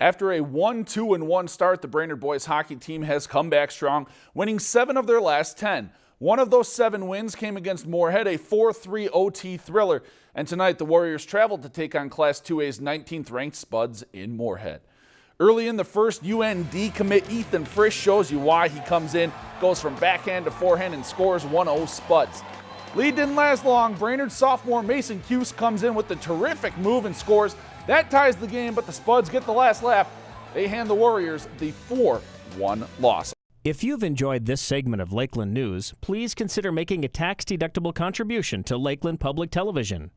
After a 1-2 and 1 start, the Brainerd boys hockey team has come back strong, winning seven of their last 10. One of those seven wins came against Moorhead, a 4-3 OT thriller. And tonight, the Warriors traveled to take on Class 2A's 19th ranked Spuds in Moorhead. Early in the first, UND commit Ethan Frisch shows you why he comes in, goes from backhand to forehand and scores 1-0 Spuds. Lead didn't last long. Brainerd sophomore Mason Cuse comes in with the terrific move and scores. That ties the game, but the Spuds get the last laugh. They hand the Warriors the 4 1 loss. If you've enjoyed this segment of Lakeland News, please consider making a tax deductible contribution to Lakeland Public Television.